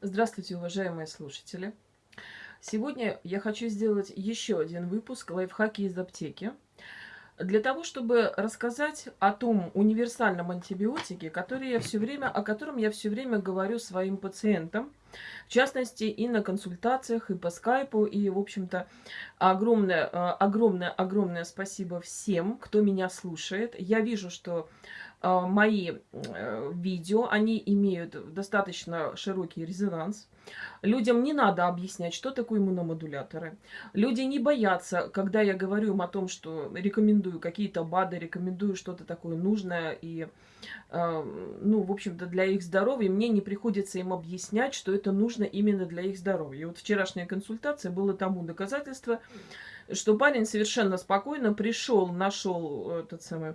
Здравствуйте, уважаемые слушатели! Сегодня я хочу сделать еще один выпуск «Лайфхаки из аптеки» для того, чтобы рассказать о том универсальном антибиотике, который я все время, о котором я все время говорю своим пациентам, в частности, и на консультациях, и по скайпу, и, в общем-то, огромное, э, огромное, огромное спасибо всем, кто меня слушает. Я вижу, что мои э, видео, они имеют достаточно широкий резонанс. Людям не надо объяснять, что такое иммуномодуляторы. Люди не боятся, когда я говорю им о том, что рекомендую какие-то БАДы, рекомендую что-то такое нужное и, э, ну, в общем-то, для их здоровья. Мне не приходится им объяснять, что это нужно именно для их здоровья. И вот вчерашняя консультация было тому доказательство, что парень совершенно спокойно пришел, нашел этот самый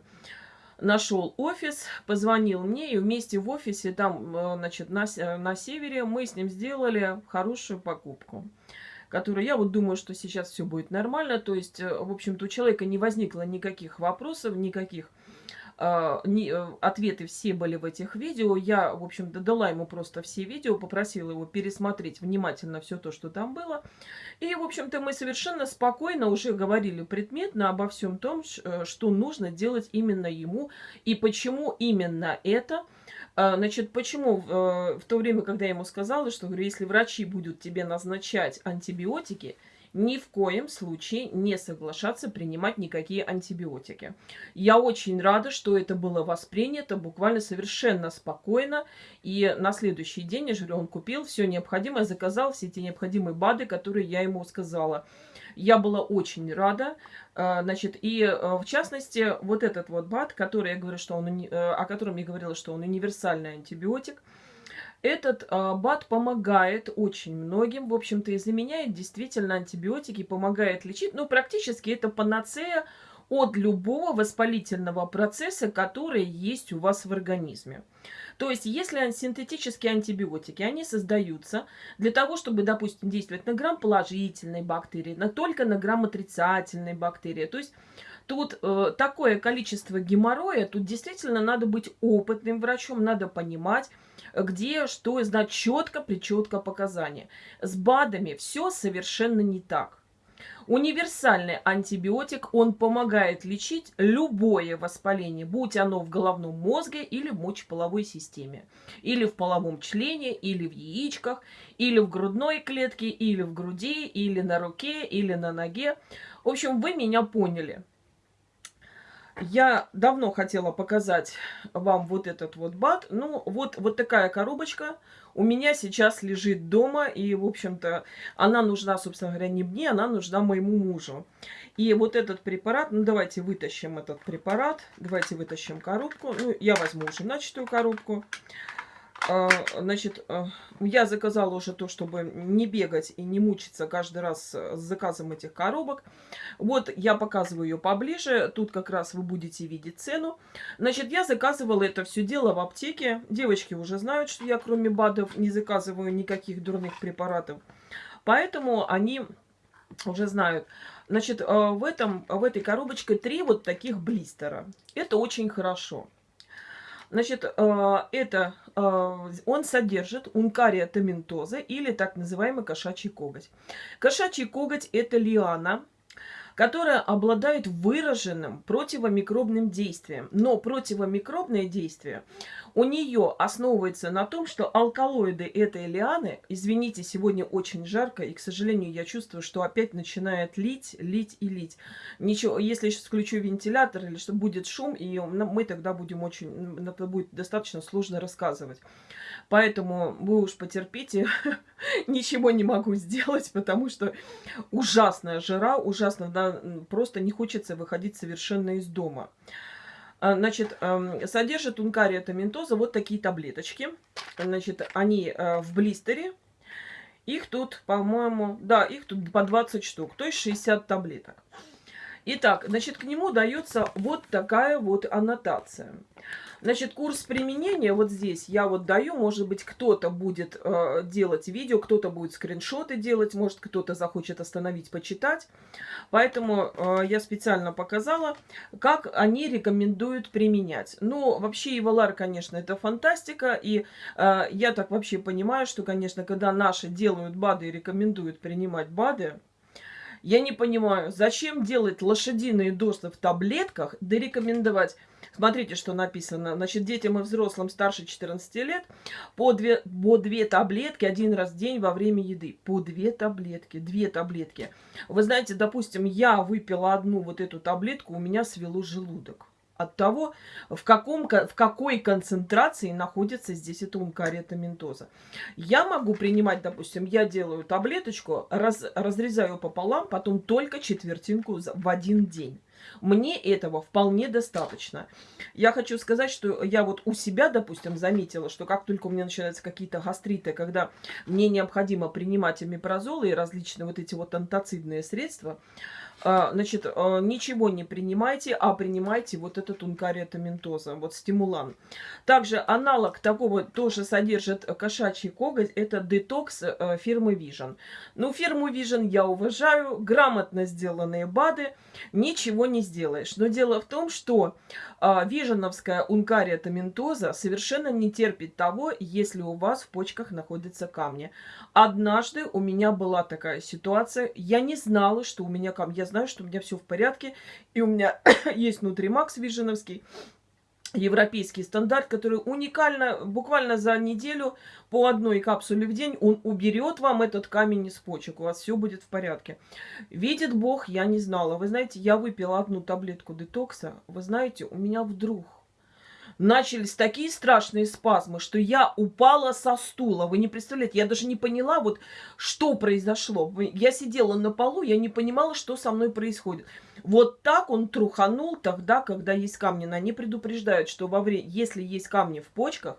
нашел офис, позвонил мне, и вместе в офисе, там, э, значит, на, на севере, мы с ним сделали хорошую покупку которую я вот думаю, что сейчас все будет нормально. То есть, э, в общем-то, у человека не возникло никаких вопросов, никаких э, ответы все были в этих видео. Я, в общем-то, дала ему просто все видео, попросила его пересмотреть внимательно все то, что там было. И, в общем-то, мы совершенно спокойно уже говорили предметно обо всем том, э, что нужно делать именно ему и почему именно это. А, значит, почему э, в то время, когда я ему сказала, что, говорю, если врачи будут тебе назначать антибиотики, ни в коем случае не соглашаться принимать никакие антибиотики. Я очень рада, что это было воспринято буквально совершенно спокойно. И на следующий день, я он купил все необходимое, заказал все эти необходимые БАДы, которые я ему сказала. Я была очень рада. А, значит, и э, в частности, вот этот вот БАД, который я говорю, что он, э, о котором я говорила, что он универсальный антибиотик, этот э, БАД помогает очень многим, в общем-то, и заменяет действительно антибиотики, помогает лечить. Ну, практически это панацея от любого воспалительного процесса, который есть у вас в организме. То есть, если синтетические антибиотики, они создаются для того, чтобы, допустим, действовать на грамм-положительной бактерии, на, только на грамм-отрицательной бактерии. То есть, тут э, такое количество геморроя, тут действительно надо быть опытным врачом, надо понимать, где что, знать четко, причетко показания. С БАДами все совершенно не так. Универсальный антибиотик, он помогает лечить любое воспаление, будь оно в головном мозге или в мочеполовой системе, или в половом члене, или в яичках, или в грудной клетке, или в груди, или на руке, или на ноге. В общем, вы меня поняли. Я давно хотела показать вам вот этот вот бат. Ну, вот, вот такая коробочка у меня сейчас лежит дома. И, в общем-то, она нужна, собственно говоря, не мне, она нужна моему мужу. И вот этот препарат, ну, давайте вытащим этот препарат. Давайте вытащим коробку. Ну, я возьму уже начатую коробку. Значит, а, я заказала уже то, чтобы не бегать и не мучиться каждый раз с заказом этих коробок. Вот я показываю ее поближе. Тут как раз вы будете видеть цену. Значит, я заказывала это все дело в аптеке. Девочки уже знают, что я кроме БАДов не заказываю никаких дурных препаратов. Поэтому они уже знают. Значит, а, в, этом, в этой коробочке три вот таких блистера. Это очень хорошо. Значит, э, это э, он содержит ункария томентоза или так называемый кошачий коготь. Кошачий коготь – это лиана, которая обладает выраженным противомикробным действием. Но противомикробное действие у нее основывается на том, что алкалоиды этой лианы, извините, сегодня очень жарко, и, к сожалению, я чувствую, что опять начинает лить, лить и лить. Ничего, если я сейчас включу вентилятор или что будет шум, и мы тогда будем очень, это будет достаточно сложно рассказывать. Поэтому вы уж потерпите, ничего не могу сделать, потому что ужасная жара, ужасно, да, просто не хочется выходить совершенно из дома. А, значит, содержит ункария томентоза вот такие таблеточки. Значит, они э, в блистере. Их тут, по-моему, да, их тут по 20 штук, то есть 60 таблеток. Итак, значит, к нему дается вот такая вот аннотация. Значит, курс применения вот здесь я вот даю, может быть, кто-то будет э, делать видео, кто-то будет скриншоты делать, может, кто-то захочет остановить, почитать. Поэтому э, я специально показала, как они рекомендуют применять. Ну, вообще, Ивалар, конечно, это фантастика, и э, я так вообще понимаю, что, конечно, когда наши делают БАДы и рекомендуют принимать БАДы, я не понимаю, зачем делать лошадиные дозы в таблетках, да рекомендовать Смотрите, что написано. Значит, детям и взрослым старше 14 лет по две, по две таблетки один раз в день во время еды. По две таблетки, две таблетки. Вы знаете, допустим, я выпила одну вот эту таблетку, у меня свело желудок от того, в, каком, в какой концентрации находится здесь эта ункариотаминтоза. Я могу принимать, допустим, я делаю таблеточку, раз, разрезаю пополам, потом только четвертинку в один день. Мне этого вполне достаточно. Я хочу сказать, что я вот у себя, допустим, заметила, что как только у меня начинаются какие-то гастриты, когда мне необходимо принимать амипрозолы и различные вот эти вот антацидные средства, значит, а, ничего не принимайте, а принимайте вот этот ункариотаминтоза, вот стимулан. Также аналог такого тоже содержит кошачий коготь, это детокс э, фирмы Vision. Ну, фирму Vision я уважаю, грамотно сделанные БАДы, ничего не сделаешь. Но дело в том, что а, виженовская ункариотаминтоза совершенно не терпит того, если у вас в почках находятся камни. Однажды у меня была такая ситуация, я не знала, что у меня камни. Я знаю, что у меня все в порядке, и у меня есть Нутримакс виженовский, европейский стандарт, который уникально, буквально за неделю по одной капсуле в день, он уберет вам этот камень из почек, у вас все будет в порядке. Видит Бог, я не знала. Вы знаете, я выпила одну таблетку детокса, вы знаете, у меня вдруг начались такие страшные спазмы, что я упала со стула. Вы не представляете, я даже не поняла, вот что произошло. Я сидела на полу, я не понимала, что со мной происходит. Вот так он труханул тогда, когда есть камни. Они предупреждают, что во время, если есть камни в почках,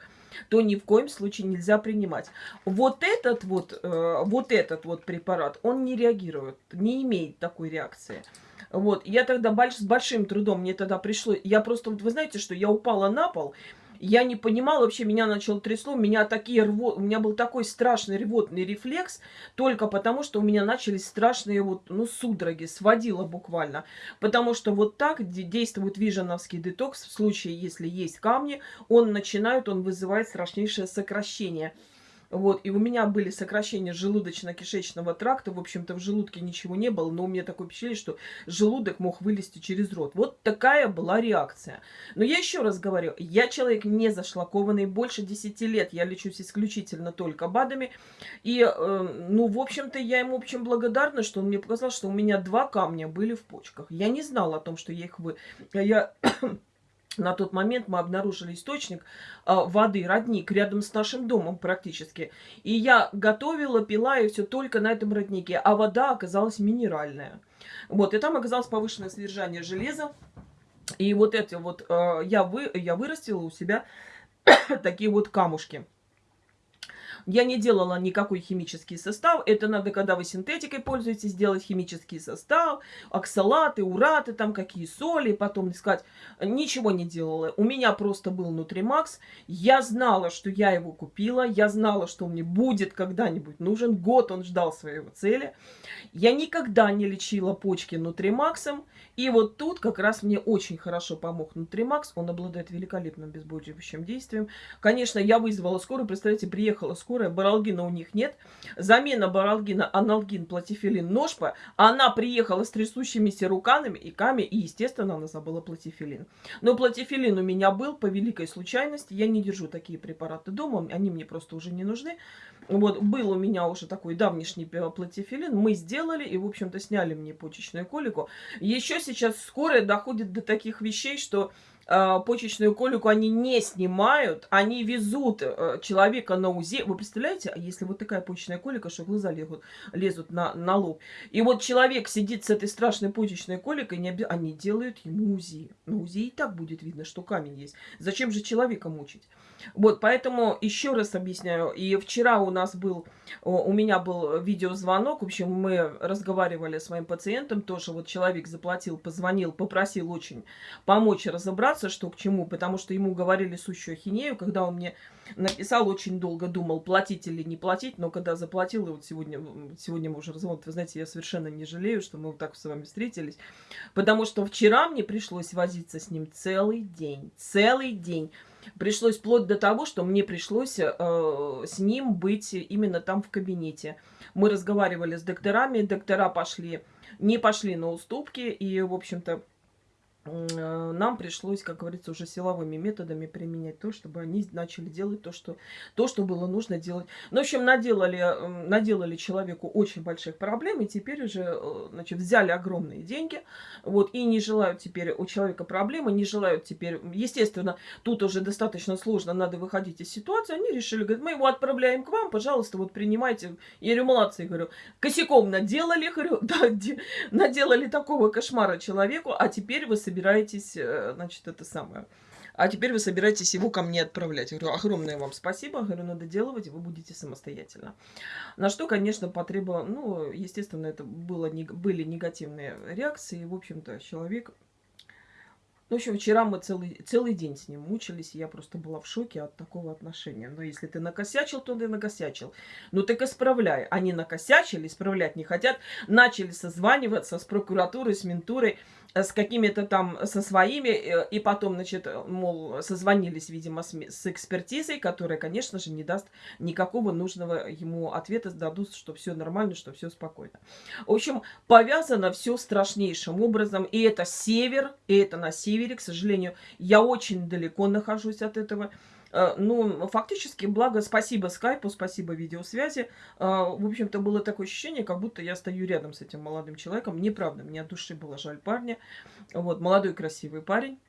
то ни в коем случае нельзя принимать. Вот этот вот, э, вот этот вот препарат, он не реагирует, не имеет такой реакции. Вот, я тогда больш, с большим трудом, мне тогда пришло, я просто, вы знаете, что я упала на пол, я не понимала, вообще меня начало трясло, меня такие рво... у меня был такой страшный рвотный рефлекс, только потому, что у меня начались страшные вот, ну, судороги, сводило буквально. Потому что вот так действует виженовский детокс в случае, если есть камни, он начинает, он вызывает страшнейшее сокращение. Вот, и у меня были сокращения желудочно-кишечного тракта. В общем-то, в желудке ничего не было, но у меня такое впечатление, что желудок мог вылезти через рот. Вот такая была реакция. Но я еще раз говорю, я человек не зашлакованный, больше 10 лет я лечусь исключительно только БАДами. И, э, ну, в общем-то, я ему, общем, благодарна, что он мне показал, что у меня два камня были в почках. Я не знала о том, что я их вы... Я на тот момент мы обнаружили источник э, воды, родник, рядом с нашим домом практически. И я готовила, пила и все только на этом роднике. А вода оказалась минеральная. Вот, и там оказалось повышенное содержание железа. И вот эти вот э, я, вы, я вырастила у себя такие вот камушки. Я не делала никакой химический состав. Это надо, когда вы синтетикой пользуетесь, сделать химический состав, оксалаты, ураты, там какие соли, потом искать. Ничего не делала. У меня просто был Нутримакс. Я знала, что я его купила. Я знала, что мне будет когда-нибудь нужен. Год он ждал своего цели. Я никогда не лечила почки Нутримаксом. И вот тут как раз мне очень хорошо помог Нутримакс. Он обладает великолепным безбудивающим действием. Конечно, я вызвала скорую. Представляете, приехала скорая. Баралгина у них нет. Замена баралгина аналгин, платифилин, ножпа. Она приехала с трясущимися руками и ками. И, естественно, она забыла платифилин. Но платифилин у меня был по великой случайности. Я не держу такие препараты дома. Они мне просто уже не нужны. Вот, был у меня уже такой давнишний платифилин. Мы сделали и, в общем-то, сняли мне почечную колику. Еще сейчас скорая доходит до таких вещей, что э, почечную колику они не снимают, они везут э, человека на УЗИ. Вы представляете, а если вот такая почечная колика, что глаза лезут, лезут на, на лоб. И вот человек сидит с этой страшной почечной коликой, не оби... они делают ему УЗИ. На УЗИ и так будет видно, что камень есть. Зачем же человека мучить? Вот, поэтому еще раз объясняю. И вчера у нас был, у меня был видеозвонок. В общем, мы разговаривали с моим пациентом. Тоже вот человек заплатил, позвонил, попросил очень помочь разобраться, что к чему. Потому что ему говорили сущую ахинею, когда он мне написал, очень долго думал, платить или не платить. Но когда заплатил, и вот сегодня, сегодня мы уже разговаривали, вы знаете, я совершенно не жалею, что мы вот так с вами встретились. Потому что вчера мне пришлось возиться с ним целый день. Целый день. Пришлось вплоть до того, что мне пришлось э, с ним быть именно там в кабинете. Мы разговаривали с докторами, доктора пошли, не пошли на уступки, и, в общем-то, нам пришлось, как говорится, уже силовыми методами применять то, чтобы они начали делать то, что, то, что было нужно делать. Ну, в общем, наделали, наделали человеку очень больших проблем, и теперь уже, э, значит, взяли огромные деньги, вот, и не желают теперь у человека проблемы, не желают теперь, естественно, тут уже достаточно сложно, надо выходить из ситуации, они решили, говорят, мы его отправляем к вам, пожалуйста, вот принимайте. Я говорю, молодцы, говорю, косяком наделали, говорю, да, наделали такого кошмара человеку, а теперь вы собираетесь собираетесь, э, значит, это самое. А теперь вы собираетесь его ко мне отправлять. Я говорю, огромное вам спасибо. Говорю, надо делать, вы будете самостоятельно. На что, конечно, потребовало, ну, естественно, это было, были негативные реакции. В общем-то, человек в общем, вчера мы целый, целый день с ним мучились, и я просто была в шоке от такого отношения. Но если ты накосячил, то ты накосячил. Ну так исправляй. Они накосячили, исправлять не хотят. Начали созваниваться с прокуратурой, с ментурой, с какими-то там, со своими. Э, и потом, значит, мол, созвонились, видимо, с, с экспертизой, которая, конечно же, не даст никакого нужного ему ответа, дадут, что все нормально, что все спокойно. В общем, повязано все страшнейшим образом. И это север, и это на север севере, к сожалению, я очень далеко нахожусь от этого. Э, ну, фактически, благо, спасибо скайпу, спасибо видеосвязи. Э, в общем-то, было такое ощущение, как будто я стою рядом с этим молодым человеком. Неправда, мне от души было жаль парня. Вот, молодой красивый парень.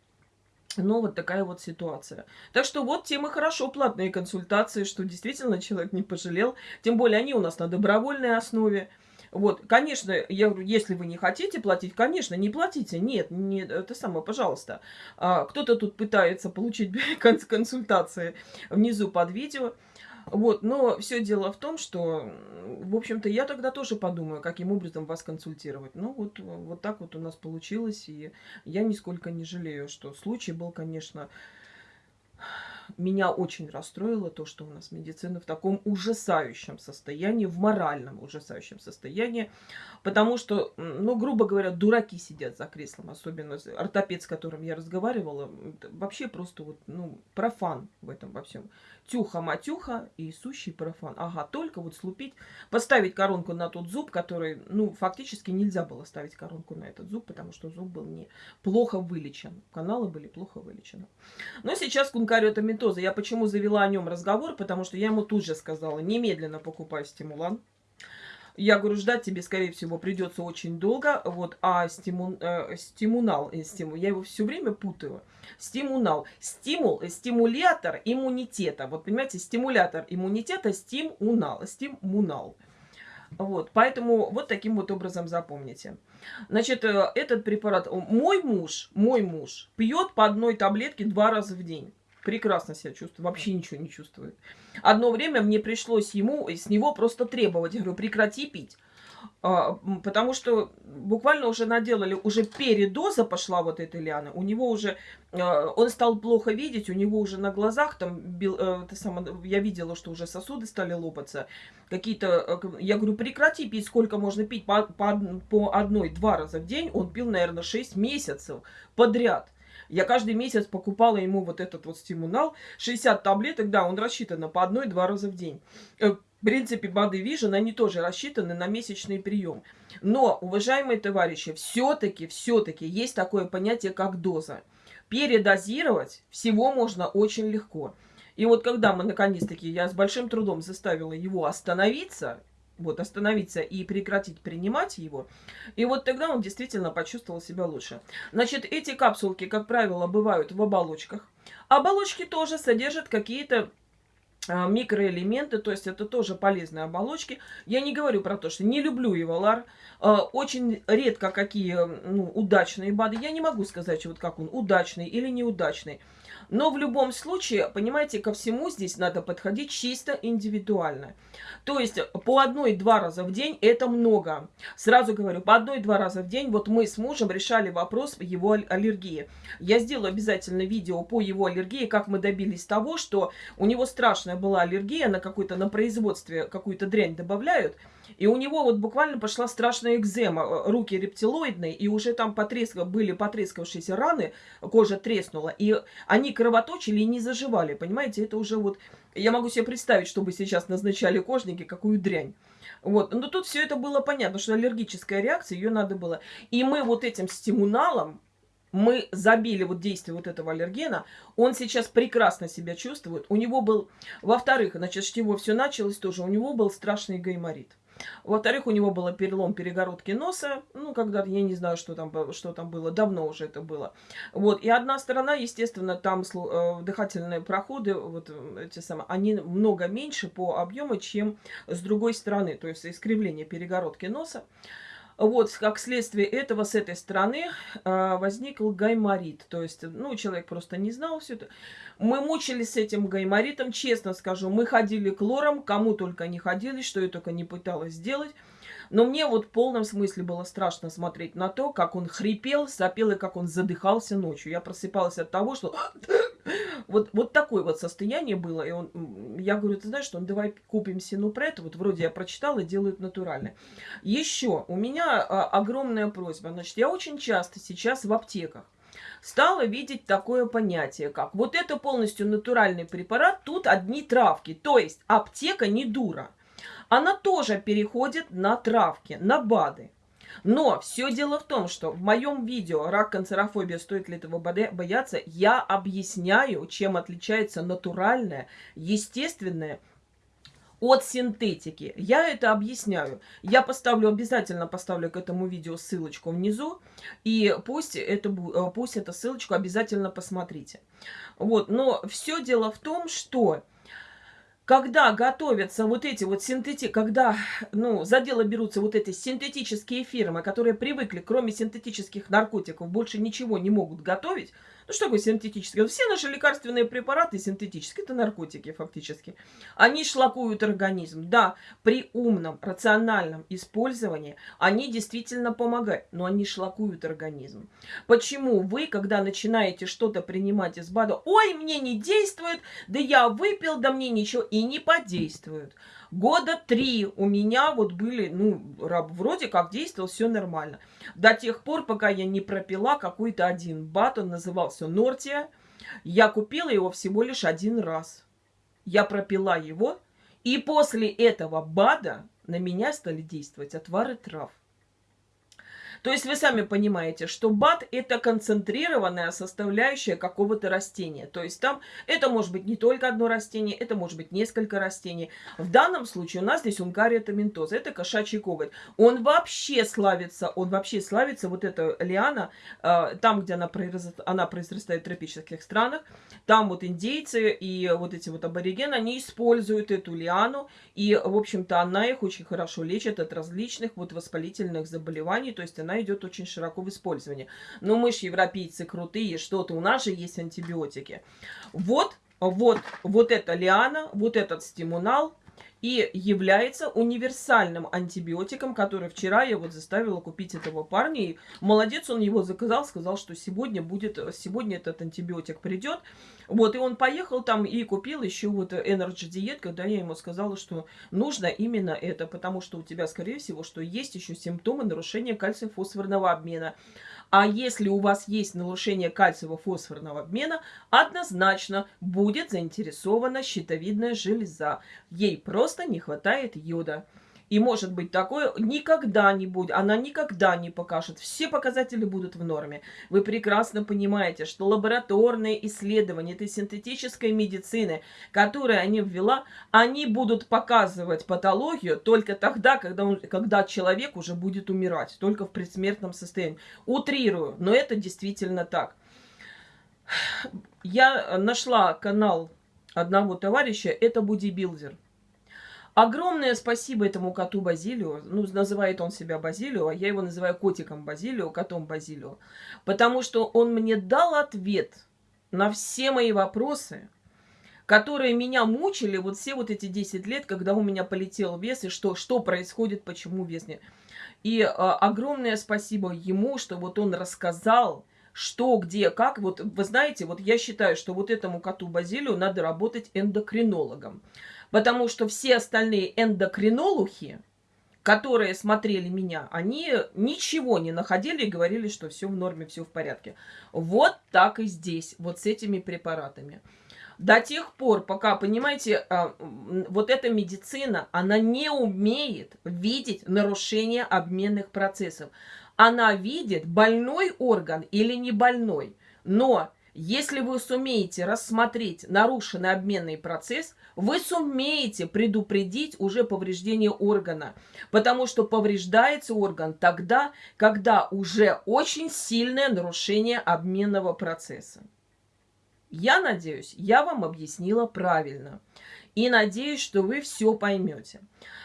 Но вот такая вот ситуация. Так что вот темы хорошо, платные консультации, что действительно человек не пожалел. Тем более они у нас на добровольной основе. Вот, конечно, я говорю, если вы не хотите платить, конечно, не платите. Нет, не, это самое, пожалуйста. А, Кто-то тут пытается получить консультации внизу под видео. Вот, но все дело в том, что, в общем-то, я тогда тоже подумаю, каким образом вас консультировать. Ну, вот, вот так вот у нас получилось, и я нисколько не жалею, что случай был, конечно, меня очень расстроило то, что у нас медицина в таком ужасающем состоянии, в моральном ужасающем состоянии, потому что, ну, грубо говоря, дураки сидят за креслом, особенно ортопед, с которым я разговаривала, вообще просто вот, ну, профан в этом во всем. Тюха-матюха и сущий профан. Ага, только вот слупить, поставить коронку на тот зуб, который, ну, фактически нельзя было ставить коронку на этот зуб, потому что зуб был не плохо вылечен. Каналы были плохо вылечены. Но сейчас кункариотомитоза. Я почему завела о нем разговор? Потому что я ему тут же сказала, немедленно покупай стимулан. Я говорю, ждать тебе, скорее всего, придется очень долго. Вот, а стиму, э, стимунал, э, стиму, я его все время путаю. Стимунал. Стимул, э, стимулятор иммунитета. Вот, понимаете, стимулятор иммунитета, стимунал. Стимунал. Вот, поэтому вот таким вот образом запомните. Значит, э, этот препарат, мой муж, мой муж пьет по одной таблетке два раза в день прекрасно себя чувствую, вообще ничего не чувствует. Одно время мне пришлось ему, с него просто требовать, говорю, прекрати пить. А, потому что буквально уже наделали, уже передоза пошла вот этой лианы, у него уже, а, он стал плохо видеть, у него уже на глазах там, э, я видела, что уже сосуды стали лопаться, какие-то, э, я говорю, прекрати пить, сколько можно пить, по, по, по одной-два раза в день, он пил, наверное, 6 месяцев подряд. Я каждый месяц покупала ему вот этот вот стимунал. 60 таблеток, да, он рассчитан по одной-два раза в день. Э, в принципе, Body Vision, они тоже рассчитаны на месячный прием. Но, уважаемые товарищи, все-таки, все-таки есть такое понятие, как доза. Передозировать всего можно очень легко. И вот когда мы, наконец-таки, я с большим трудом заставила его остановиться, вот, остановиться и прекратить принимать его. И вот тогда он действительно почувствовал себя лучше. Значит, эти капсулки, как правило, бывают в оболочках. Оболочки тоже содержат какие-то а, микроэлементы, то есть это тоже полезные оболочки. Я не говорю про то, что не люблю его лар. А, очень редко какие ну, удачные БАДы. Я не могу сказать, вот как он, удачный или неудачный. Но в любом случае, понимаете, ко всему здесь надо подходить чисто индивидуально. То есть по одной-два раза в день это много. Сразу говорю, по одной-два раза в день вот мы с мужем решали вопрос его аллергии. Я сделаю обязательно видео по его аллергии, как мы добились того, что у него страшная была аллергия на какой-то, на производстве какую-то дрянь добавляют. И у него вот буквально пошла страшная экзема, э, руки рептилоидные, и уже там потреск... были потрескавшиеся раны, кожа треснула, и они кровоточили и не заживали, понимаете, это уже вот... Я могу себе представить, чтобы сейчас назначали кожники, какую дрянь. Вот, но тут все это было понятно, что аллергическая реакция, ее надо было. И мы вот этим стимуналом, мы забили вот действие вот этого аллергена, он сейчас прекрасно себя чувствует. У него был, во-вторых, значит, с чего все началось тоже, у него был страшный гайморит. Во-вторых, у него был перелом перегородки носа. Ну, когда я не знаю, что там, что там было. Давно уже это было. Вот. И одна сторона, естественно, там э, дыхательные проходы, вот эти самые, они много меньше по объему, чем с другой стороны. То есть искривление перегородки носа. Вот, как следствие этого с этой стороны э, возникл гайморит. То есть, ну, человек просто не знал все это. Мы мучились с этим гайморитом, честно скажу. Мы ходили к лорам, кому только не ходили, что я только не пыталась сделать. Но мне вот в полном смысле было страшно смотреть на то, как он хрипел, сопел и как он задыхался ночью. Я просыпалась от того, что вот, вот такое вот состояние было. И он, я говорю, ты знаешь, что он, давай купим синупред. Вот вроде я прочитала, делают натурально. Еще у меня а, огромная просьба. Значит, я очень часто сейчас в аптеках стала видеть такое понятие, как вот это полностью натуральный препарат, тут одни травки. То есть аптека не дура. Она тоже переходит на травки, на БАДы. Но все дело в том, что в моем видео «Рак, канцерофобия. Стоит ли этого бояться?» я объясняю, чем отличается натуральное, естественное от синтетики. Я это объясняю. Я поставлю, обязательно поставлю к этому видео ссылочку внизу. И пусть, это, э, пусть эту ссылочку обязательно посмотрите. Вот, но все дело в том, что когда готовятся вот эти вот синтети... Когда, ну, за дело берутся вот эти синтетические фирмы, которые привыкли, кроме синтетических наркотиков, больше ничего не могут готовить, ну, что такое синтетические? Все наши лекарственные препараты синтетические, это наркотики фактически. Они шлакуют организм. Да, при умном, рациональном использовании они действительно помогают, но они шлакуют организм. Почему вы, когда начинаете что-то принимать из БАДа, ой, мне не действует, да я выпил, да мне ничего, и не подействует. Года три у меня вот были, ну, вроде как действовал, все нормально. До тех пор, пока я не пропила какой-то один бат, он назывался Нортия. Я купила его всего лишь один раз. Я пропила его, и после этого БАДа на меня стали действовать отвары трав. То есть вы сами понимаете, что БАД это концентрированная составляющая какого-то растения. То есть там это может быть не только одно растение, это может быть несколько растений. В данном случае у нас здесь унгария томентоза, это кошачий коготь. Он вообще славится, он вообще славится, вот эта лиана, э, там, где она, произрастает, она произрастает в тропических странах, там вот индейцы и вот эти вот аборигены, они используют эту лиану, и, в общем-то, она их очень хорошо лечит от различных вот воспалительных заболеваний, то есть она идет очень широко в использовании. Но мы же европейцы крутые, что-то у нас же есть антибиотики. Вот, вот, вот эта лиана, вот этот стимунал, и является универсальным антибиотиком, который вчера я вот заставила купить этого парня. И молодец, он его заказал, сказал, что сегодня будет, сегодня этот антибиотик придет. Вот, и он поехал там и купил еще вот Energy Diet, когда я ему сказала, что нужно именно это, потому что у тебя, скорее всего, что есть еще симптомы нарушения кальция-фосфорного обмена. А если у вас есть нарушение кальциево-фосфорного обмена, однозначно будет заинтересована щитовидная железа. Ей просто не хватает йода. И может быть такое никогда не будет, она никогда не покажет. Все показатели будут в норме. Вы прекрасно понимаете, что лабораторные исследования этой синтетической медицины, которые они ввела, они будут показывать патологию только тогда, когда, он, когда человек уже будет умирать, только в предсмертном состоянии. Утрирую, но это действительно так. Я нашла канал одного товарища, это бодибилдер. Огромное спасибо этому коту Базилио. Ну, называет он себя Базилио, а я его называю котиком Базилио, котом Базилио. Потому что он мне дал ответ на все мои вопросы, которые меня мучили вот все вот эти 10 лет, когда у меня полетел вес, и что, что происходит, почему вес не... И а, огромное спасибо ему, что вот он рассказал, что, где, как. Вот вы знаете, вот я считаю, что вот этому коту Базилию надо работать эндокринологом. Потому что все остальные эндокринолухи, которые смотрели меня, они ничего не находили и говорили, что все в норме, все в порядке. Вот так и здесь, вот с этими препаратами. До тех пор, пока, понимаете, а, вот эта медицина, она не умеет видеть нарушение обменных процессов. Она видит, больной орган или не больной. Но если вы сумеете рассмотреть нарушенный обменный процесс, вы сумеете предупредить уже повреждение органа. Потому что повреждается орган тогда, когда уже очень сильное нарушение обменного процесса. Я надеюсь, я вам объяснила правильно. И надеюсь, что вы все поймете.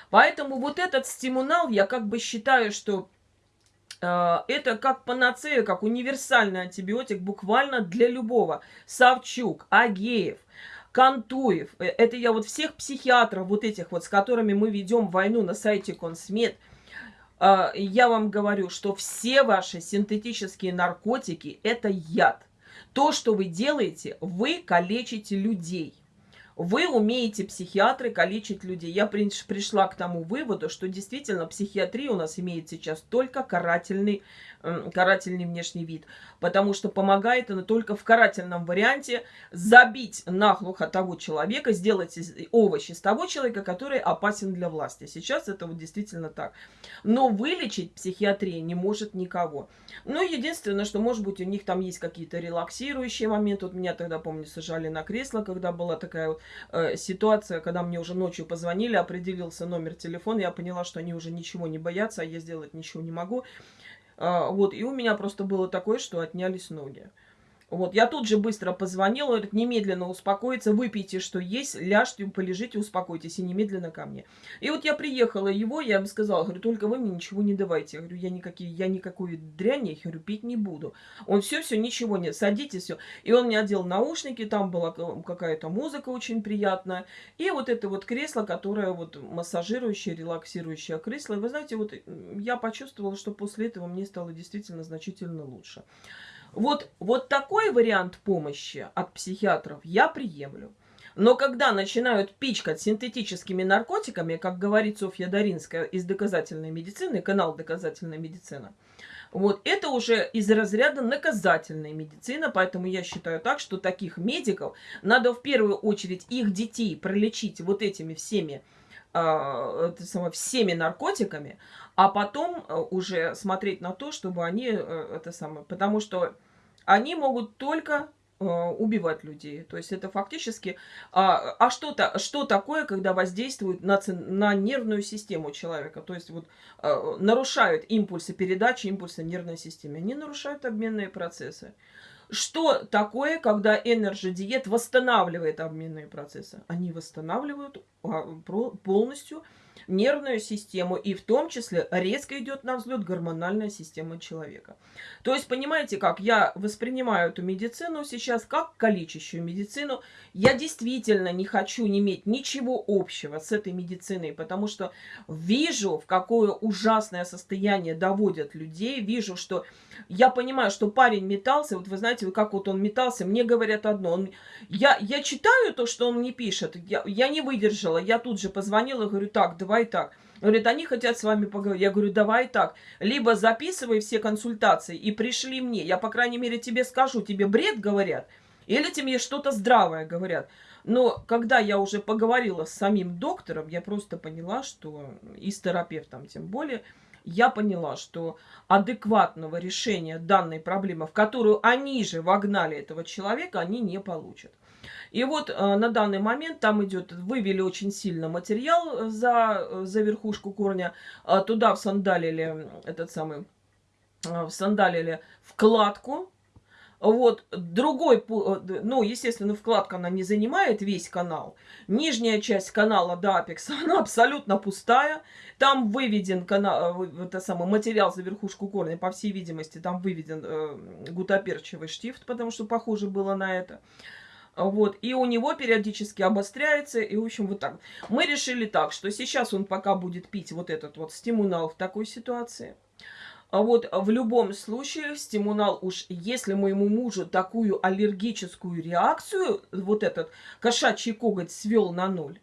Поэтому вот этот стимунал, я как бы считаю, что это как панацея, как универсальный антибиотик буквально для любого. Савчук, Агеев, Кантуев. Э, это я вот всех психиатров вот этих вот, с которыми мы ведем войну на сайте Консмед. А, я вам говорю, что все ваши синтетические наркотики – это яд. То, что вы делаете, вы калечите людей. Вы умеете, психиатры, калечить людей. Я пришла к тому выводу, что действительно психиатрия у нас имеет сейчас только карательный карательный внешний вид, потому что помогает она только в карательном варианте забить наглухо того человека, сделать овощи с того человека, который опасен для власти. Сейчас это вот действительно так. Но вылечить психиатрия не может никого. Ну, единственное, что, может быть, у них там есть какие-то релаксирующие моменты. Вот меня тогда, помню, сажали на кресло, когда была такая вот э, ситуация, когда мне уже ночью позвонили, определился номер телефона, я поняла, что они уже ничего не боятся, а я сделать ничего не могу. А, вот, и у меня просто было такое, что отнялись ноги. Вот, я тут же быстро позвонила, говорит, немедленно успокоиться, выпейте, что есть, ляжьте, полежите, успокойтесь, и немедленно ко мне. И вот я приехала его, я ему сказала, говорю, только вы мне ничего не давайте. Я говорю, я, никакие, я никакую дрянь, я говорю, пить не буду. Он все, все, ничего нет, садитесь, все. И он мне одел наушники, там была какая-то музыка очень приятная. И вот это вот кресло, которое вот массажирующее, релаксирующее кресло. И вы знаете, вот я почувствовала, что после этого мне стало действительно значительно лучше. Вот, вот такой вариант помощи от психиатров я приемлю. Но когда начинают пичкать синтетическими наркотиками, как говорит Софья Даринская из доказательной медицины, канал доказательная медицина, вот это уже из разряда наказательной медицины, поэтому я считаю так, что таких медиков надо в первую очередь их детей пролечить вот этими всеми всеми наркотиками, а потом э, уже смотреть на то, чтобы они э, это самое, потому что они могут только э, убивать людей. То есть это фактически... А, а что-то, что такое, когда воздействуют на, на нервную систему человека? То есть вот нарушают импульсы передачи, импульсы нервной системы. Они нарушают обменные процессы. Что такое, когда Diet восстанавливает обменные процессы? Они восстанавливают а, полностью нервную систему, и в том числе резко идет на взлет гормональная система человека. То есть, понимаете как, я воспринимаю эту медицину сейчас как калечащую медицину. Я действительно не хочу иметь ничего общего с этой медициной, потому что вижу, в какое ужасное состояние доводят людей, вижу, что я понимаю, что парень метался, вот вы знаете, как вот он метался, мне говорят одно, он, я, я читаю то, что он мне пишет, я, я не выдержала, я тут же позвонила, говорю, так, давай так. Говорит, они хотят с вами поговорить. Я говорю, давай так, либо записывай все консультации и пришли мне, я, по крайней мере, тебе скажу, тебе бред говорят, или тебе что-то здравое говорят. Но когда я уже поговорила с самим доктором, я просто поняла, что и с терапевтом тем более, я поняла, что адекватного решения данной проблемы, в которую они же вогнали этого человека, они не получат. И вот э, на данный момент там идет, вывели очень сильно материал за, за верхушку корня, э, туда всандалили этот самый, э, всандалили вкладку, вот, другой, э, ну, естественно, вкладка, она не занимает весь канал. Нижняя часть канала до Apex, она абсолютно пустая. Там выведен канал, э, это самый материал за верхушку корня, по всей видимости, там выведен э, гутоперчивый штифт, потому что похоже было на это. Вот, и у него периодически обостряется, и, в общем, вот так. Мы решили так, что сейчас он пока будет пить вот этот вот стимунал в такой ситуации – а вот в любом случае стимунал уж, если моему мужу такую аллергическую реакцию, вот этот кошачий коготь свел на ноль,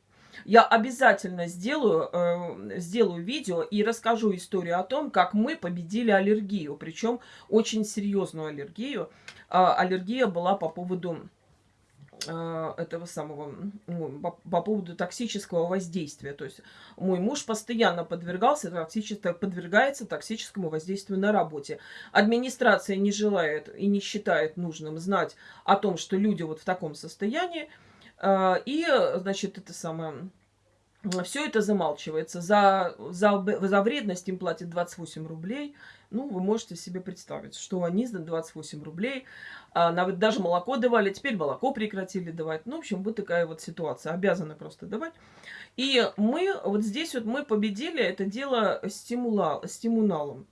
я обязательно сделаю, э, сделаю видео и расскажу историю о том, как мы победили аллергию. Причем очень серьезную аллергию. Э, аллергия была по поводу этого самого, по, по поводу токсического воздействия. То есть мой муж постоянно подвергался токсическому, подвергается токсическому воздействию на работе. Администрация не желает и не считает нужным знать о том, что люди вот в таком состоянии. А, и, значит, это самое все это замалчивается. За, за, за вредность им платят 28 рублей. Ну, вы можете себе представить, что они за 28 рублей, а, даже молоко давали, теперь молоко прекратили давать. Ну, в общем, вот такая вот ситуация, обязаны просто давать. И мы, вот здесь вот мы победили это дело стимула, стимуналом.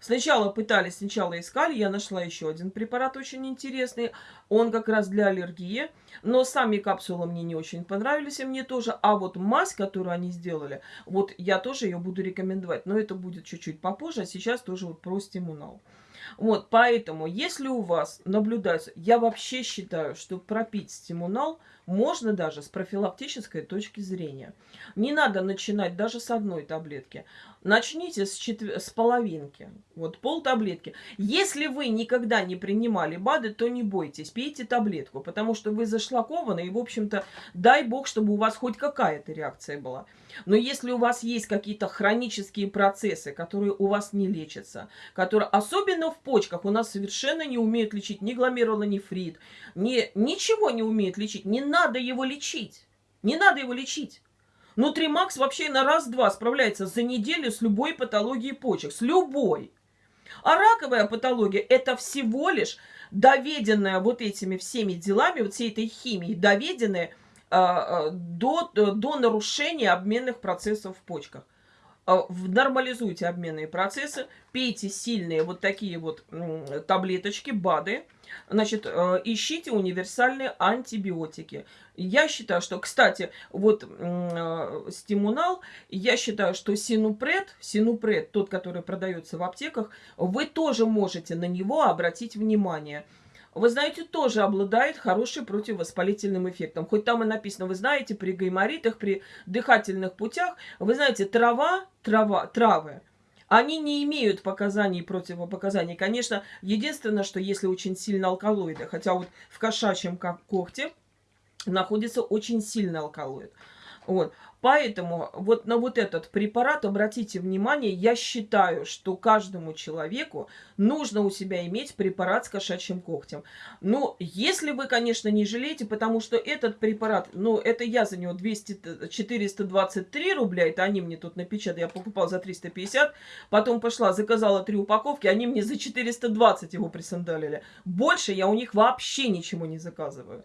Сначала пытались, сначала искали, я нашла еще один препарат очень интересный. Он как раз для аллергии, но сами капсулы мне не очень понравились, и мне тоже. А вот мазь, которую они сделали, вот я тоже ее буду рекомендовать, но это будет чуть-чуть попозже, а сейчас тоже вот про стимунал. Вот, поэтому, если у вас наблюдается, я вообще считаю, что пропить стимунал можно даже с профилактической точки зрения. Не надо начинать даже с одной таблетки. Начните с, четвер... с половинки, вот пол таблетки. Если вы никогда не принимали БАДы, то не бойтесь, пейте таблетку, потому что вы зашлакованы, и, в общем-то, дай бог, чтобы у вас хоть какая-то реакция была. Но если у вас есть какие-то хронические процессы, которые у вас не лечатся, которые, особенно в почках, у нас совершенно не умеют лечить ни гломерулонефрит, ни, ничего не умеют лечить, не надо его лечить, не надо его лечить. Нутримакс вообще на раз-два справляется за неделю с любой патологией почек, с любой. А раковая патология – это всего лишь доведенная вот этими всеми делами, вот всей этой химией, доведенная – а, до, до нарушения обменных процессов в почках. А, нормализуйте обменные процессы, пейте сильные вот такие вот таблеточки, БАДы, значит, ищите универсальные антибиотики. Я считаю, что, кстати, вот стимунал, я считаю, что синупред, синупред, тот, который продается в аптеках, вы тоже можете на него обратить внимание – вы знаете, тоже обладает хорошим противовоспалительным эффектом. Хоть там и написано, вы знаете, при гайморитах, при дыхательных путях, вы знаете, трава, трава, травы, они не имеют показаний противопоказаний. Конечно, единственное, что если очень сильно алкалоиды, хотя вот в кошачьем когте находится очень сильный алкалоид. Вот. Поэтому вот на вот этот препарат обратите внимание, я считаю, что каждому человеку нужно у себя иметь препарат с кошачьим когтем. Но если вы, конечно, не жалеете, потому что этот препарат, ну, это я за него 200, 423 рубля, это они мне тут напечатали, я покупал за 350, потом пошла, заказала три упаковки, они мне за 420 его присандалили. Больше я у них вообще ничего не заказываю.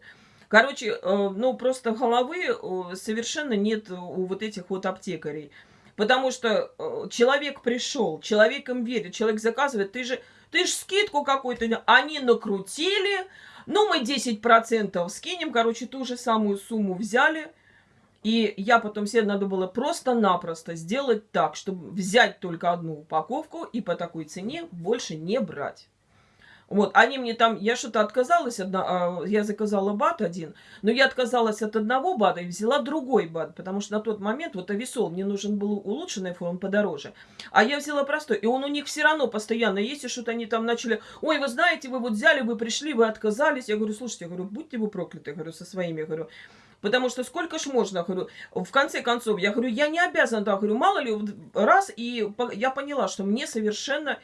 Короче, э, ну просто головы э, совершенно нет у вот этих вот аптекарей. Потому что э, человек пришел, человек им верит, человек заказывает, ты же, ты же скидку какую-то, они накрутили, ну мы 10% скинем, короче, ту же самую сумму взяли. И я потом себе надо было просто-напросто сделать так, чтобы взять только одну упаковку и по такой цене больше не брать. Вот, они мне там, я что-то отказалась, одна, а, я заказала бат один, но я отказалась от одного бата и взяла другой бат, потому что на тот момент вот Ависол, мне нужен был улучшенный фон подороже, а я взяла простой, и он у них все равно постоянно есть, и что-то они там начали, ой, вы знаете, вы вот взяли, вы пришли, вы отказались, я говорю, слушайте, я говорю, будьте вы прокляты, говорю, со своими, говорю, Потому что сколько ж можно, говорю, в конце концов, я говорю, я не обязана, да, говорю, мало ли, раз, и я поняла, что мне совершенно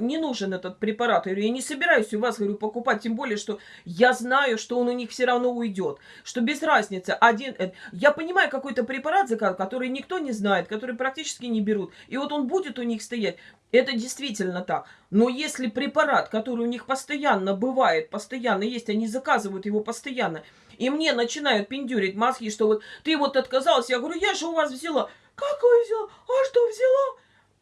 не нужен этот препарат. Я говорю, я не собираюсь у вас, говорю, покупать, тем более, что я знаю, что он у них все равно уйдет, что без разницы. Один, э, я понимаю, какой-то препарат который никто не знает, который практически не берут, и вот он будет у них стоять. Это действительно так. Но если препарат, который у них постоянно бывает, постоянно есть, они заказывают его постоянно, и мне начинают пиндюрить мозги, что вот ты вот отказалась, я говорю, я же у вас взяла. Как вы взяла? А что взяла?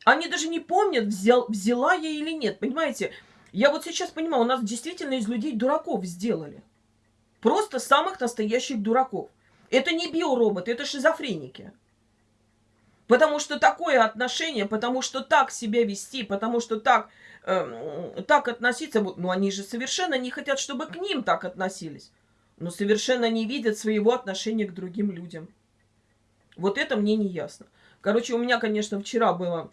Они даже не помнят, взял, взяла я или нет. Понимаете? Я вот сейчас понимаю, у нас действительно из людей дураков сделали. Просто самых настоящих дураков. Это не биороботы, это шизофреники. Потому что такое отношение, потому что так себя вести, потому что так, э, так относиться, ну они же совершенно не хотят, чтобы к ним так относились. Но совершенно не видят своего отношения к другим людям. Вот это мне не ясно. Короче, у меня, конечно, вчера было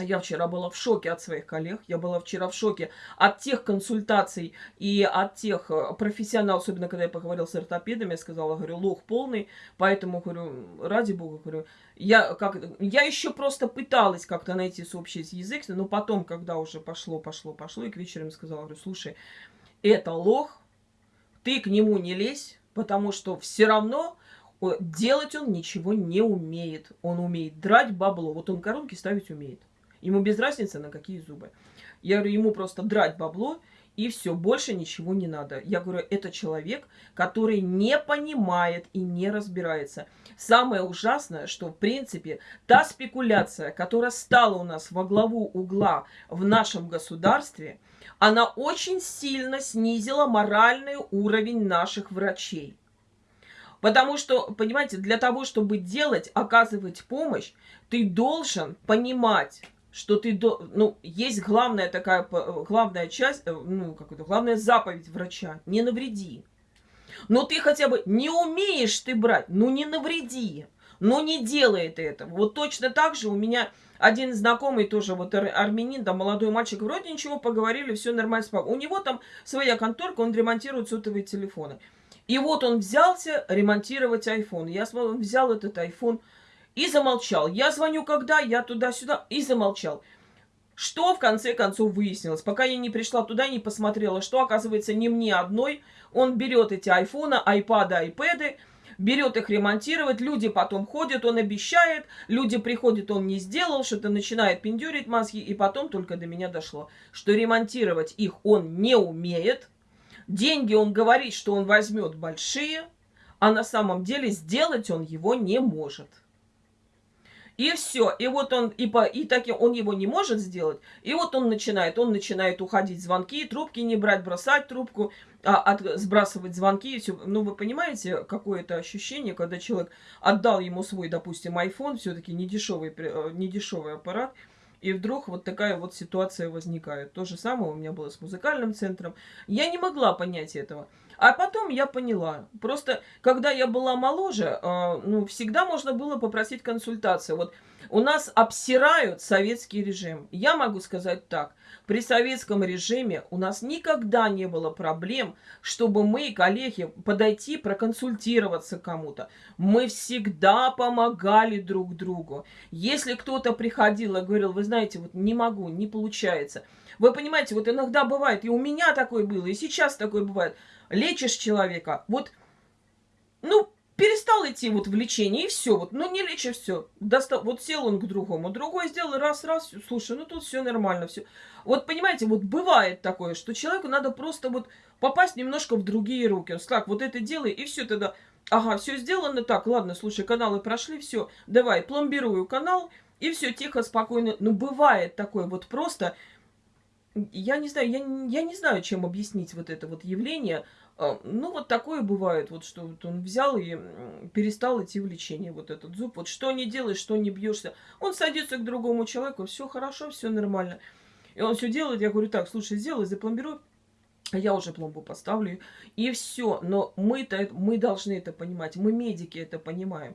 я вчера была в шоке от своих коллег, я была вчера в шоке от тех консультаций и от тех э, профессионалов, особенно когда я поговорила с ортопедами, я сказала, говорю, лох полный, поэтому, говорю, ради бога, говорю, я, как, я еще просто пыталась как-то найти общий язык, но потом, когда уже пошло, пошло, пошло, и к вечеру сказала, говорю, слушай, это лох, ты к нему не лезь, потому что все равно делать он ничего не умеет. Он умеет драть бабло, вот он коронки ставить умеет. Ему без разницы, на какие зубы. Я говорю, ему просто драть бабло, и все, больше ничего не надо. Я говорю, это человек, который не понимает и не разбирается. Самое ужасное, что, в принципе, та спекуляция, которая стала у нас во главу угла в нашем государстве, она очень сильно снизила моральный уровень наших врачей. Потому что, понимаете, для того, чтобы делать, оказывать помощь, ты должен понимать, что ты, до, ну, есть главная такая, главная часть, э, ну, как это, главная заповедь врача, не навреди. Но ты хотя бы не умеешь ты брать, ну не навреди, но не делай это этого. Вот точно так же у меня один знакомый тоже, вот ар армянин, там молодой мальчик, вроде ничего, поговорили, все нормально. У него там своя конторка, он ремонтирует сотовые телефоны. И вот он взялся ремонтировать iPhone. Я смотрю, он взял этот iPhone, и замолчал. Я звоню когда, я туда-сюда, и замолчал. Что в конце концов выяснилось? Пока я не пришла туда, не посмотрела, что оказывается не мне одной. Он берет эти айфоны, айпады, айпэды, берет их ремонтировать, люди потом ходят, он обещает, люди приходят, он не сделал, что-то начинает пиндюрить мозги, и потом только до меня дошло, что ремонтировать их он не умеет, деньги он говорит, что он возьмет большие, а на самом деле сделать он его не может. И все. И вот он, и, по, и так он его не может сделать. И вот он начинает, он начинает уходить звонки, трубки не брать, бросать трубку, а, от, сбрасывать звонки. И все. Ну, вы понимаете, какое это ощущение, когда человек отдал ему свой, допустим, iPhone, все-таки недешевый, э, недешевый аппарат, и вдруг вот такая вот ситуация возникает. То же самое у меня было с музыкальным центром. Я не могла понять этого. А потом я поняла. Просто, когда я была моложе, э, ну, всегда можно было попросить консультацию. Вот у нас обсирают советский режим. Я могу сказать так. При советском режиме у нас никогда не было проблем, чтобы мы, коллеги, подойти, проконсультироваться кому-то. Мы всегда помогали друг другу. Если кто-то приходил и говорил, вы знаете, вот не могу, не получается. Вы понимаете, вот иногда бывает, и у меня такое было, и сейчас такое бывает – лечишь человека, вот, ну, перестал идти вот в лечение, и все, вот, ну, не лечишь, все, достал, вот сел он к другому, другой сделал раз-раз, слушай, ну, тут все нормально, все. Вот, понимаете, вот бывает такое, что человеку надо просто вот попасть немножко в другие руки. Он так, вот это делай, и все тогда, ага, все сделано, так, ладно, слушай, каналы прошли, все, давай, пломбирую канал, и все, тихо, спокойно. Ну, бывает такое вот просто, я не знаю, я, я не знаю, чем объяснить вот это вот явление. А, ну, вот такое бывает, вот что вот он взял и перестал идти в лечение, вот этот зуб. Вот что не делаешь, что не бьешься. Он садится к другому человеку, все хорошо, все нормально. И он все делает, я говорю, так, слушай, сделай, запломбируй. я уже пломбу поставлю, и все. Но мы-то, мы должны это понимать, мы медики это понимаем.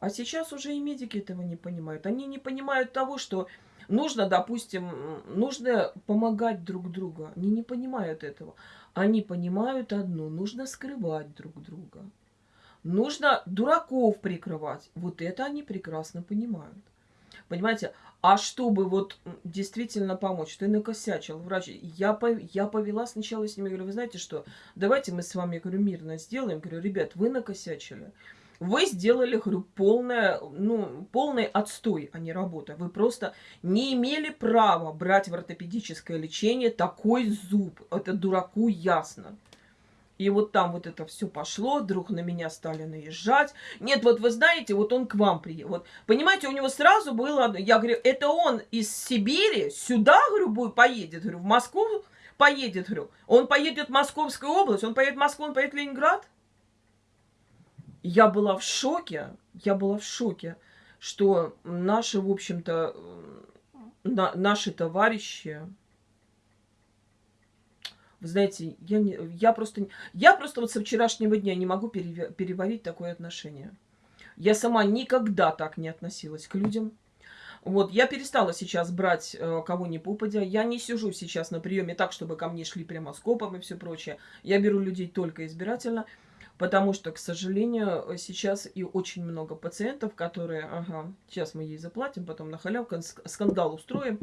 А сейчас уже и медики этого не понимают. Они не понимают того, что нужно, допустим, нужно помогать друг другу. Они не понимают этого. Они понимают одно, нужно скрывать друг друга. Нужно дураков прикрывать. Вот это они прекрасно понимают. Понимаете? А чтобы вот действительно помочь, ты накосячил, врач. Я, я повела сначала с ними, говорю, вы знаете что, давайте мы с вами, говорю, мирно сделаем. Говорю, ребят, вы накосячили. Вы сделали, говорю, полное, ну, полный отстой, а не работа. Вы просто не имели права брать в ортопедическое лечение такой зуб. Это дураку ясно. И вот там вот это все пошло, вдруг на меня стали наезжать. Нет, вот вы знаете, вот он к вам приехал. Вот, понимаете, у него сразу было, я говорю, это он из Сибири сюда, говорю, поедет, говорю, в Москву поедет, говорю. Он поедет в Московскую область, он поедет в Москву, он поедет в Ленинград. Я была в шоке, я была в шоке, что наши, в общем-то, на, наши товарищи, вы знаете, я, не, я, просто, я просто вот со вчерашнего дня не могу переварить такое отношение. Я сама никогда так не относилась к людям. Вот, я перестала сейчас брать э, кого ни попадя. Я не сижу сейчас на приеме так, чтобы ко мне шли прямо скопом и все прочее. Я беру людей только избирательно. Потому что, к сожалению, сейчас и очень много пациентов, которые, ага, сейчас мы ей заплатим, потом на халявку скандал устроим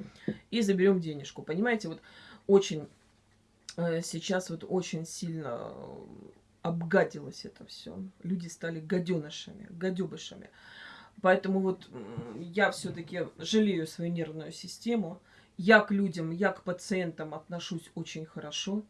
и заберем денежку. Понимаете, вот очень э, сейчас вот очень сильно обгадилось это все. Люди стали гаденышами, гадюбышами. Поэтому вот я все-таки жалею свою нервную систему. Я к людям, я к пациентам отношусь очень хорошо.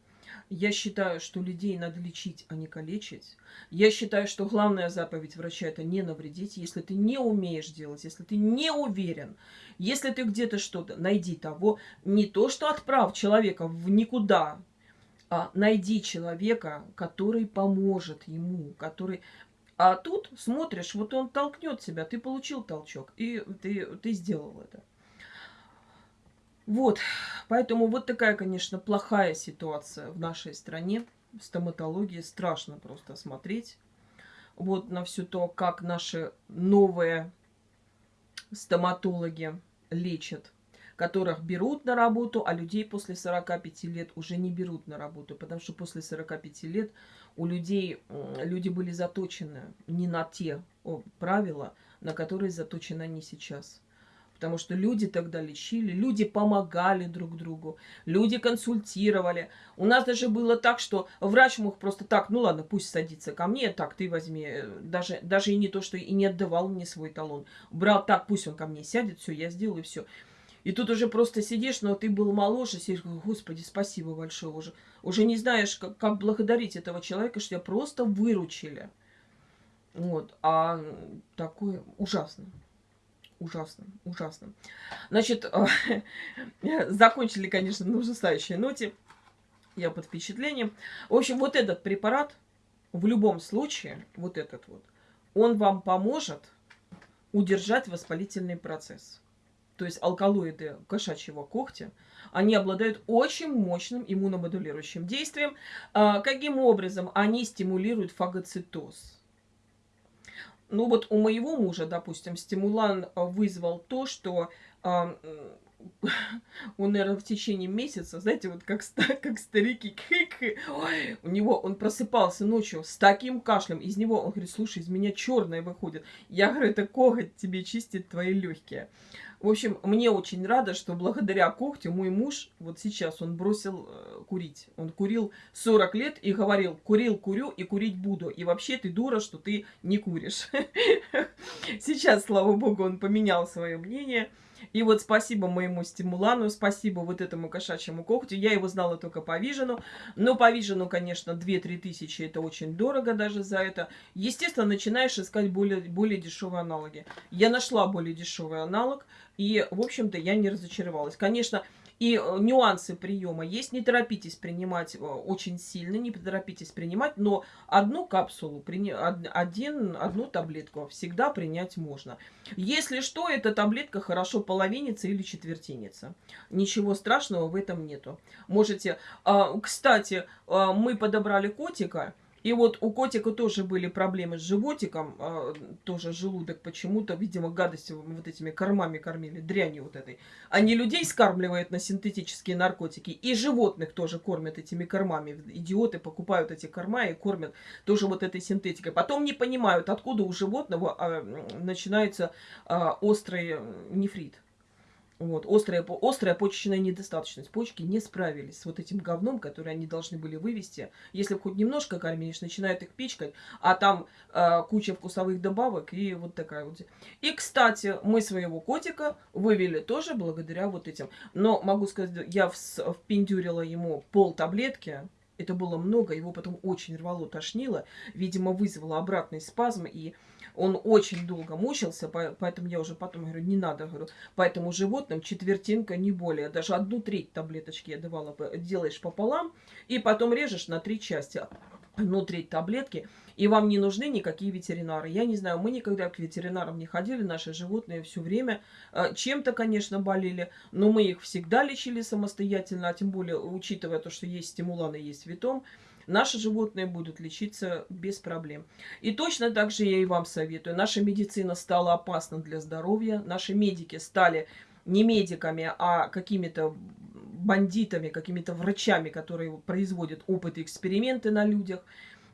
Я считаю, что людей надо лечить, а не калечить. Я считаю, что главная заповедь врача – это не навредить. Если ты не умеешь делать, если ты не уверен, если ты где-то что-то, найди того. Не то, что отправь человека в никуда, а найди человека, который поможет ему, который... А тут смотришь, вот он толкнет себя, ты получил толчок, и ты, ты сделал это. Вот, поэтому вот такая, конечно, плохая ситуация в нашей стране. В стоматологии страшно просто смотреть. Вот на все то, как наши новые стоматологи лечат, которых берут на работу, а людей после 45 лет уже не берут на работу, потому что после 45 лет у людей, люди были заточены не на те правила, на которые заточены они сейчас. Потому что люди тогда лечили, люди помогали друг другу, люди консультировали. У нас даже было так, что врач мог просто так, ну ладно, пусть садится ко мне, так, ты возьми. Даже, даже и не то, что и не отдавал мне свой талон. Брал так, пусть он ко мне сядет, все, я сделаю, все. И тут уже просто сидишь, но ты был моложе, сидишь, господи, спасибо большое уже. Уже не знаешь, как, как благодарить этого человека, что тебя просто выручили. Вот, а такое ужасно ужасно, ужасно. Значит, закончили, конечно, на ужасающей ноте. Я под впечатлением. В общем, вот этот препарат, в любом случае, вот этот вот, он вам поможет удержать воспалительный процесс. То есть алкалоиды кошачьего когтя, они обладают очень мощным иммуномодулирующим действием. А, каким образом они стимулируют фагоцитоз? Ну вот у моего мужа, допустим, стимулан э, вызвал то, что э, он, наверное, в течение месяца, знаете, вот как, как старики, ой, у него, он просыпался ночью с таким кашлем, из него, он говорит, слушай, из меня черное выходит. Я говорю, это коготь тебе чистит твои легкие. В общем, мне очень рада, что благодаря когтю мой муж, вот сейчас он бросил э, курить. Он курил 40 лет и говорил, курил, курю и курить буду. И вообще ты дура, что ты не куришь. Сейчас, слава богу, он поменял свое мнение. И вот спасибо моему стимулану, спасибо вот этому кошачьему когтю. Я его знала только по Вижену. Но по Вижену, конечно, 2-3 тысячи это очень дорого даже за это. Естественно, начинаешь искать более, более дешевые аналоги. Я нашла более дешевый аналог. И, в общем-то, я не разочаровалась. Конечно, И э, нюансы приема есть. Не торопитесь принимать э, очень сильно, не торопитесь принимать, но одну капсулу, один, одну таблетку всегда принять можно. Если что, эта таблетка хорошо половинится или четвертинится. Ничего страшного в этом нету. Можете... А, кстати, а, мы подобрали котика, и вот у котика тоже были проблемы с животиком, э, тоже желудок почему-то, видимо, гадостью вот этими кормами кормили, дрянью вот этой. Они людей скармливают на синтетические наркотики, и животных тоже кормят этими кормами. Идиоты покупают эти корма и кормят тоже вот этой синтетикой. Потом не понимают, откуда у животного э, начинается э, острый нефрит. Вот, острая, острая почечная недостаточность. Почки не справились с вот этим говном, который они должны были вывести. Если хоть немножко кормишь, начинают их пичкать, а там э, куча вкусовых добавок и вот такая вот. И, кстати, мы своего котика вывели тоже благодаря вот этим. Но могу сказать, я впендюрила ему пол таблетки, это было много, его потом очень рвало, тошнило. Видимо, вызвало обратный спазм, и он очень долго мучился, поэтому я уже потом говорю, не надо, говорю, поэтому животным четвертинка не более. Даже одну треть таблеточки я давала, делаешь пополам, и потом режешь на три части одну треть таблетки, и вам не нужны никакие ветеринары. Я не знаю, мы никогда к ветеринарам не ходили, наши животные все время э, чем-то, конечно, болели, но мы их всегда лечили самостоятельно, а тем более, учитывая то, что есть стимуланы, есть витом, наши животные будут лечиться без проблем. И точно так же я и вам советую. Наша медицина стала опасна для здоровья, наши медики стали не медиками, а какими-то бандитами, какими-то врачами, которые производят опыты, эксперименты на людях,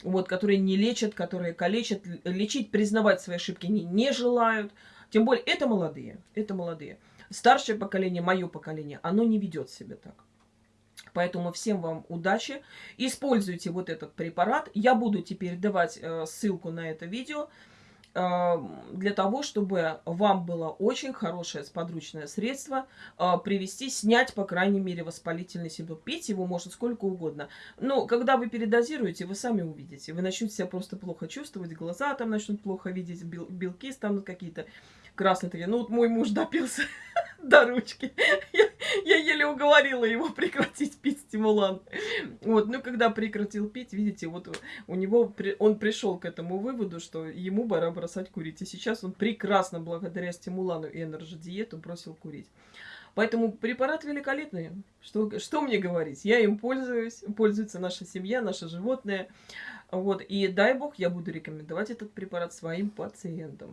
вот, которые не лечат, которые калечат, лечить, признавать свои ошибки не, не желают. Тем более, это молодые, это молодые. Старшее поколение, мое поколение, оно не ведет себя так. Поэтому всем вам удачи. Используйте вот этот препарат. Я буду теперь давать э, ссылку на это видео для того, чтобы вам было очень хорошее сподручное средство а, привести, снять, по крайней мере, воспалительный симптом. Пить его можно сколько угодно. Но когда вы передозируете, вы сами увидите. Вы начнете себя просто плохо чувствовать, глаза там начнут плохо видеть, белки станут какие-то красные такие. Ну вот мой муж допился до ручки. Я, я еле уговорила его прекратить пить стимулант. Вот, ну когда прекратил пить, видите, вот у него, он пришел к этому выводу, что ему пора бросать курить. И сейчас он прекрасно, благодаря стимулану и энерджи-диету, бросил курить. Поэтому препарат великолепный. Что, что мне говорить? Я им пользуюсь, пользуется наша семья, наши животные. Вот. И дай бог, я буду рекомендовать этот препарат своим пациентам.